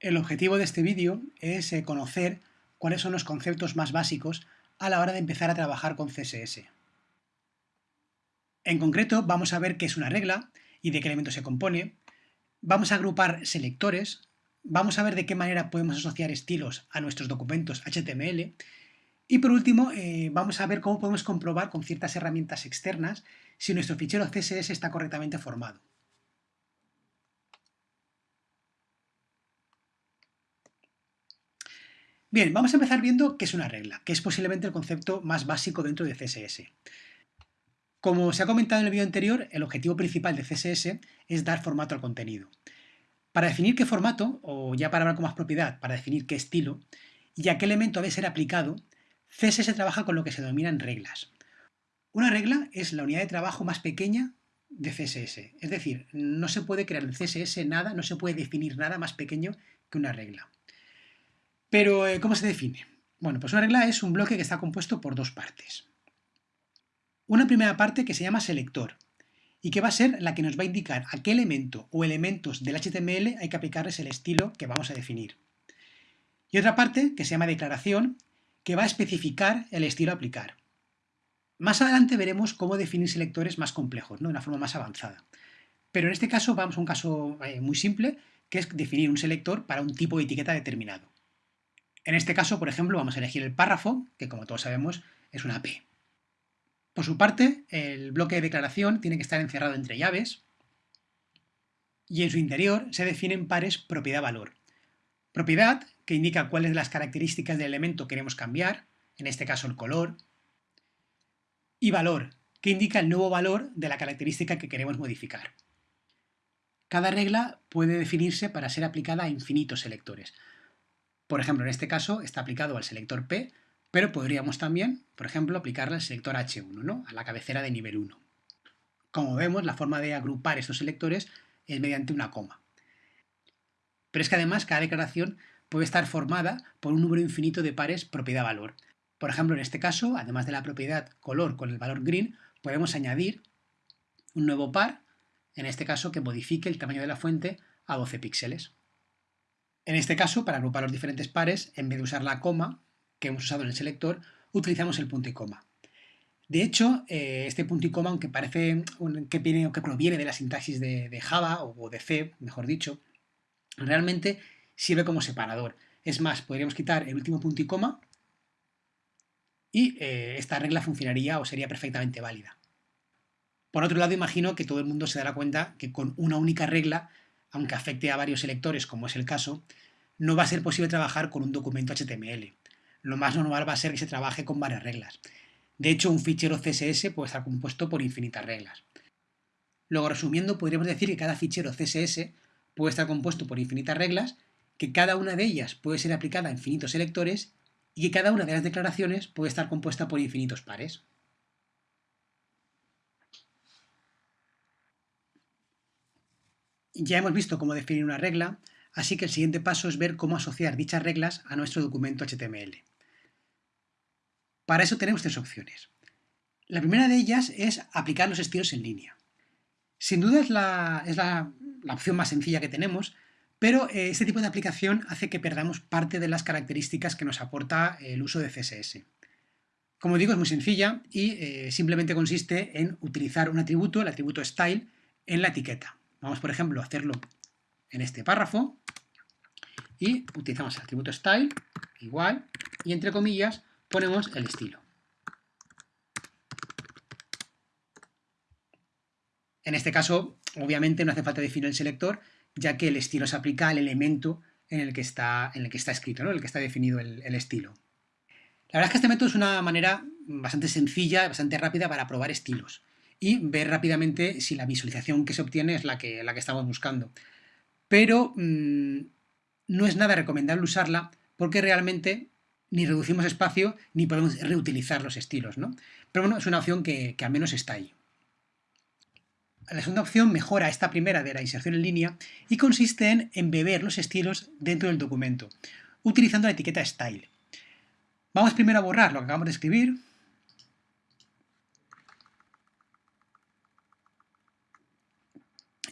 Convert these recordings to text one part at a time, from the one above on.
El objetivo de este vídeo es eh, conocer cuáles son los conceptos más básicos a la hora de empezar a trabajar con CSS. En concreto, vamos a ver qué es una regla y de qué elementos se compone, vamos a agrupar selectores, vamos a ver de qué manera podemos asociar estilos a nuestros documentos HTML y por último eh, vamos a ver cómo podemos comprobar con ciertas herramientas externas si nuestro fichero CSS está correctamente formado. Bien, vamos a empezar viendo qué es una regla, que es posiblemente el concepto más básico dentro de CSS. Como se ha comentado en el vídeo anterior, el objetivo principal de CSS es dar formato al contenido. Para definir qué formato, o ya para hablar con más propiedad, para definir qué estilo, y a qué elemento debe ser aplicado, CSS trabaja con lo que se denominan reglas. Una regla es la unidad de trabajo más pequeña de CSS, es decir, no se puede crear en CSS nada, no se puede definir nada más pequeño que una regla. Pero, eh, ¿cómo se define? Bueno, pues una regla es un bloque que está compuesto por dos partes. Una primera parte que se llama selector y que va a ser la que nos va a indicar a qué elemento o elementos del HTML hay que aplicarles el estilo que vamos a definir. Y otra parte que se llama declaración que va a especificar el estilo a aplicar. Más adelante veremos cómo definir selectores más complejos, ¿no? de una forma más avanzada. Pero en este caso vamos a un caso eh, muy simple, que es definir un selector para un tipo de etiqueta determinado. En este caso, por ejemplo, vamos a elegir el párrafo, que como todos sabemos es una P. Por su parte, el bloque de declaración tiene que estar encerrado entre llaves y en su interior se definen pares propiedad-valor. Propiedad, que indica cuáles de las características del elemento queremos cambiar, en este caso el color, y valor, que indica el nuevo valor de la característica que queremos modificar. Cada regla puede definirse para ser aplicada a infinitos selectores, por ejemplo, en este caso está aplicado al selector P, pero podríamos también, por ejemplo, aplicarle al selector H1, ¿no? a la cabecera de nivel 1. Como vemos, la forma de agrupar estos selectores es mediante una coma. Pero es que además cada declaración puede estar formada por un número infinito de pares propiedad-valor. Por ejemplo, en este caso, además de la propiedad color con el valor green, podemos añadir un nuevo par, en este caso que modifique el tamaño de la fuente a 12 píxeles. En este caso, para agrupar los diferentes pares, en vez de usar la coma que hemos usado en el selector, utilizamos el punto y coma. De hecho, eh, este punto y coma, aunque parece que, viene, que proviene de la sintaxis de, Java o de C, mejor dicho, realmente sirve como separador. Es más, podríamos quitar el último punto y coma y eh, esta regla funcionaría o sería perfectamente válida. Por otro lado, imagino que todo el mundo se dará cuenta que con una única regla aunque afecte a varios selectores, como es el caso, no va a ser posible trabajar con un documento HTML. Lo más normal va a ser que se trabaje con varias reglas. De hecho, un fichero CSS puede estar compuesto por infinitas reglas. Luego, resumiendo, podríamos decir que cada fichero CSS puede estar compuesto por infinitas reglas, que cada una de ellas puede ser aplicada a infinitos selectores y que cada una de las declaraciones puede estar compuesta por infinitos pares. Ya hemos visto cómo definir una regla, así que el siguiente paso es ver cómo asociar dichas reglas a nuestro documento HTML. Para eso tenemos tres opciones. La primera de ellas es aplicar los estilos en línea. Sin duda es la, opción más sencilla que tenemos, pero eh, este tipo de aplicación hace que perdamos parte de las características que nos aporta el uso de CSS. Como digo, es muy sencilla y eh, simplemente consiste en utilizar un atributo, el atributo style, en la etiqueta. Vamos, por ejemplo, a hacerlo en este párrafo y utilizamos el atributo style, igual, y entre comillas ponemos el estilo. En este caso, obviamente no hace falta definir el selector, ya que el estilo se aplica al elemento en el que está, en el que está escrito, ¿no? en el que está definido el, el estilo. La verdad es que este método es una manera bastante sencilla, bastante rápida para probar estilos y ver rápidamente si la visualización que se obtiene es la que, la que estamos buscando. Pero mm, no es nada recomendable usarla porque realmente ni reducimos espacio ni podemos reutilizar los estilos. ¿no? Pero bueno, es una opción que, que al menos está ahí. La segunda opción mejora esta primera de la inserción en línea y consiste en embeber los estilos dentro del documento, utilizando la etiqueta style. Vamos primero a borrar lo que acabamos de escribir,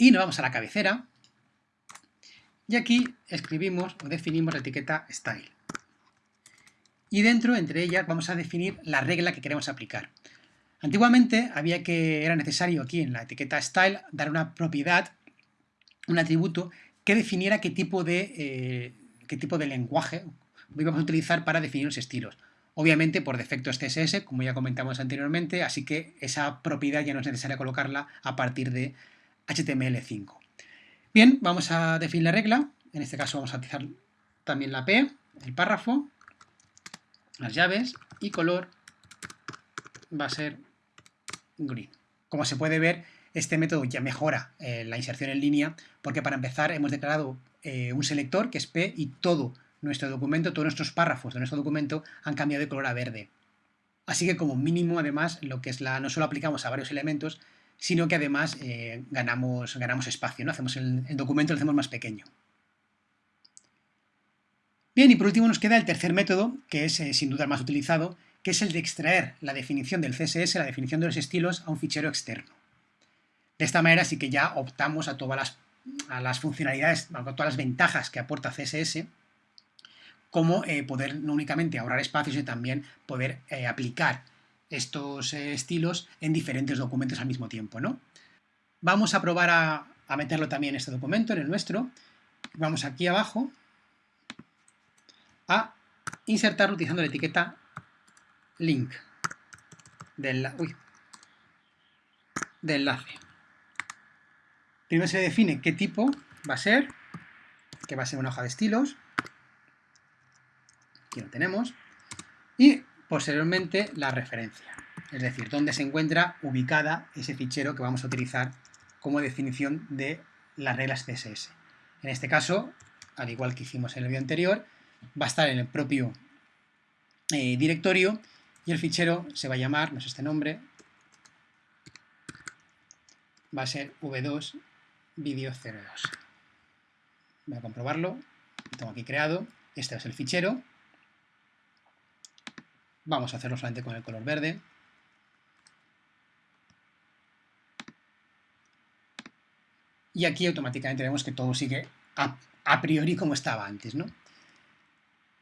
y nos vamos a la cabecera Y aquí escribimos o definimos la etiqueta style. Y dentro, entre ellas, vamos a definir la regla que queremos aplicar. Antiguamente había que, era necesario aquí en la etiqueta style dar una propiedad, un atributo que definiera qué tipo de, eh, qué tipo de lenguaje íbamos a utilizar para definir los estilos. Obviamente por defecto es CSS, como ya comentamos anteriormente, así que esa propiedad ya no es necesaria colocarla a partir de HTML5. Bien, vamos a definir la regla, en este caso vamos a utilizar también la P, el párrafo, las llaves y color va a ser green. Como se puede ver, este método ya mejora eh, la inserción en línea porque para empezar hemos declarado eh, un selector que es P y todo nuestro documento, todos nuestros párrafos de nuestro documento han cambiado de color a verde. Así que como mínimo, además, lo que es la, no solo aplicamos a varios elementos, sino que además eh, ganamos, ganamos espacio, ¿no? Hacemos el, documento lo hacemos más pequeño. Bien, y por último nos queda el tercer método, que es eh, sin duda el más utilizado, que es el de extraer la definición del CSS, la definición de los estilos, a un fichero externo. De esta manera sí que ya optamos a todas las, a las funcionalidades, a todas las ventajas que aporta CSS, como eh, poder no únicamente ahorrar espacio, sino también poder aplicar estos eh, estilos en diferentes documentos al mismo tiempo. ¿no? Vamos a probar a, meterlo también en este documento, en el nuestro. Vamos aquí abajo a insertarlo utilizando la etiqueta link de, uy, de enlace. Primero se define qué tipo va a ser, que va a ser una hoja de estilos, aquí lo tenemos, y posteriormente la referencia, es decir, dónde se encuentra ubicada ese fichero que vamos a utilizar como definición de las reglas CSS. En este caso, al igual que hicimos en el vídeo anterior, va a estar en el propio eh, directorio y el fichero se va a llamar, no es este nombre, va a ser v2 video 02. Voy a comprobarlo, lo tengo aquí creado, este es el fichero, Vamos a hacerlo solamente con el color verde. Y aquí automáticamente vemos que todo sigue a, priori como estaba antes, ¿no?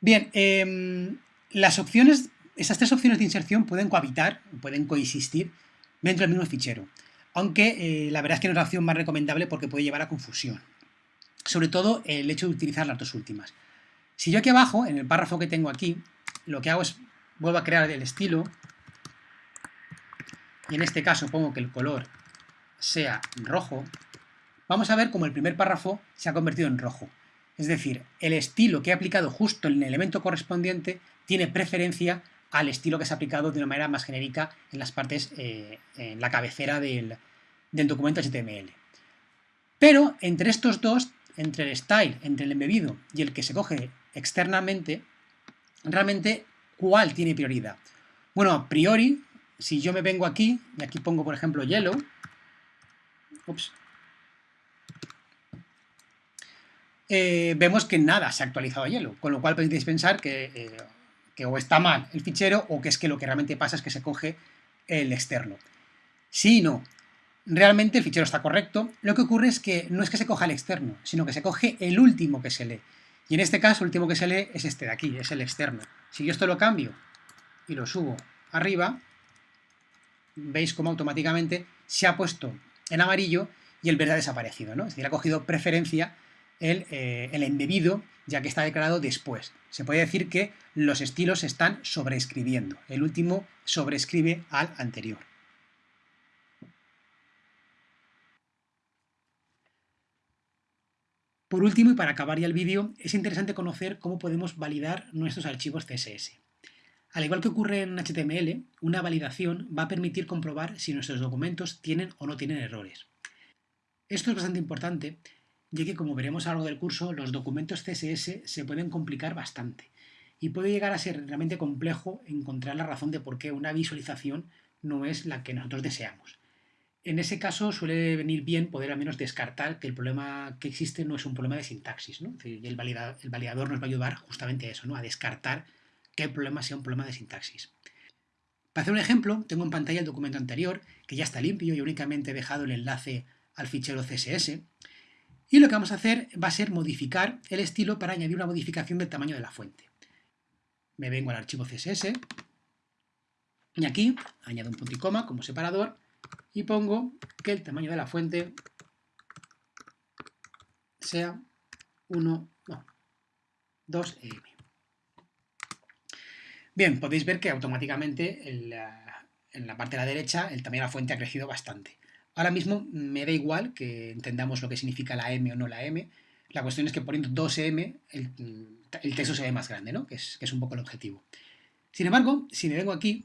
Bien, em, las opciones, esas tres opciones de inserción pueden cohabitar, pueden coexistir dentro del mismo fichero, aunque eh, la verdad es que no es la opción más recomendable porque puede llevar a confusión. Sobre todo el hecho de utilizar las dos últimas. Si yo aquí abajo, en el párrafo que tengo aquí, lo que hago es vuelvo a crear el estilo y en este caso pongo que el color sea rojo, vamos a ver cómo el primer párrafo se ha convertido en rojo. Es decir, el estilo que he aplicado justo en el elemento correspondiente tiene preferencia al estilo que se ha aplicado de una manera más genérica en las partes, eh, en la cabecera del, del documento HTML. Pero entre estos dos, entre el style, entre el embebido y el que se coge externamente, realmente ¿Cuál tiene prioridad? Bueno, a priori, si yo me vengo aquí, y aquí pongo, por ejemplo, yellow, eh, vemos que nada se ha actualizado a yellow, con lo cual podéis pensar que, eh, que o está mal el fichero o que es que lo que realmente pasa es que se coge el externo. Sí y no. Realmente el fichero está correcto, lo que ocurre es que no es que se coja el externo, sino que se coge el último que se lee. Y en este caso, el último que se lee es este de aquí, es el externo. Si yo esto lo cambio y lo subo arriba, veis cómo automáticamente se ha puesto en amarillo y el verde ha desaparecido, ¿no? Es decir, ha cogido preferencia el, eh, el embebido, ya que está declarado después. Se puede decir que los estilos están sobreescribiendo. El último sobrescribe al anterior. Por último, y para acabar ya el vídeo, es interesante conocer cómo podemos validar nuestros archivos CSS. Al igual que ocurre en HTML, una validación va a permitir comprobar si nuestros documentos tienen o no tienen errores. Esto es bastante importante, ya que como veremos a lo largo del curso, los documentos CSS se pueden complicar bastante y puede llegar a ser realmente complejo encontrar la razón de por qué una visualización no es la que nosotros deseamos. En ese caso suele venir bien poder al menos descartar que el problema que existe no es un problema de sintaxis, ¿no? y el, validador, nos va a ayudar justamente a eso, ¿no? a descartar que el problema sea un problema de sintaxis. Para hacer un ejemplo, tengo en pantalla el documento anterior, que ya está limpio y únicamente he dejado el enlace al fichero CSS. Y lo que vamos a hacer va a ser modificar el estilo para añadir una modificación del tamaño de la fuente. Me vengo al archivo CSS y aquí añado un punto y coma como separador y pongo que el tamaño de la fuente sea 1, no, 2 em. Bien, podéis ver que automáticamente en la, en la parte de la derecha el tamaño de la fuente ha crecido bastante. Ahora mismo me da igual que entendamos lo que significa la M o no la M. La cuestión es que poniendo 2M el, el texto se ve más grande, ¿no? que, es, que es un poco el objetivo. Sin embargo, si me vengo aquí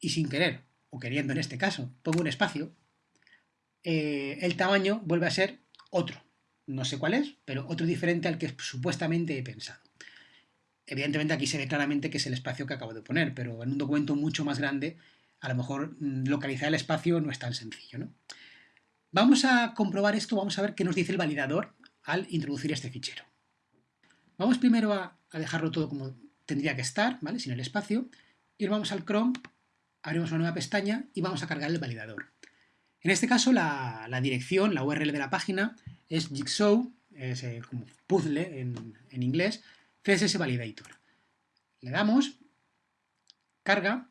y sin querer, o queriendo en este caso, pongo un espacio, eh, el tamaño vuelve a ser otro. No sé cuál es, pero otro diferente al que supuestamente he pensado. Evidentemente aquí se ve claramente que es el espacio que acabo de poner, pero en un documento mucho más grande a lo mejor mm, localizar el espacio no es tan sencillo. ¿no? Vamos a comprobar esto, vamos a ver qué nos dice el validador al introducir este fichero. Vamos primero a, dejarlo todo como tendría que estar, ¿vale? sin el espacio, y vamos al Chrome, abrimos una nueva pestaña y vamos a cargar el validador. En este caso la, dirección, la URL de la página es jigsaw, es eh, como puzzle en, inglés, CSS Validator. Le damos, carga,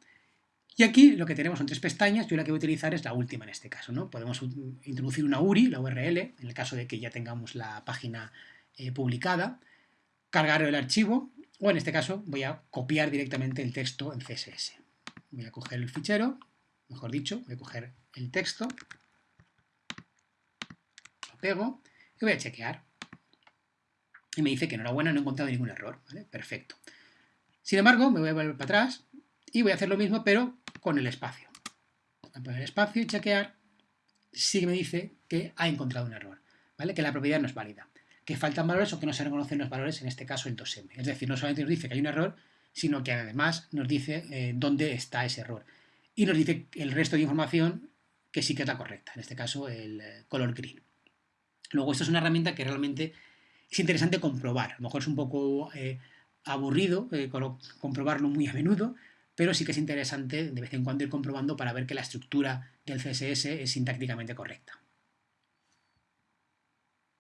y aquí lo que tenemos son tres pestañas, yo la que voy a utilizar es la última en este caso. ¿no? Podemos introducir una URI, la URL, en el caso de que ya tengamos la página eh, publicada, cargar el archivo, o en este caso voy a copiar directamente el texto en CSS. Voy a coger el fichero, mejor dicho, voy a coger el texto, lo pego y voy a chequear. Y me dice que enhorabuena, no he encontrado ningún error. Perfecto. Sin embargo, me voy a volver para atrás y voy a hacer lo mismo, pero con el espacio. Voy a poner espacio y chequear si me dice que ha encontrado un error, ¿vale? que la propiedad no es válida, que faltan valores o que no se reconocen los valores, en este caso el 2m. Es decir, no solamente nos dice que hay un error, sino que además nos dice eh, dónde está ese error. Y nos dice el resto de información que sí que es la correcta, en este caso el eh, color green. Luego, esto es una herramienta que realmente es interesante comprobar. A lo mejor es un poco eh, aburrido comprobarlo muy a menudo, pero sí que es interesante de vez en cuando ir comprobando para ver que la estructura del CSS es sintácticamente correcta.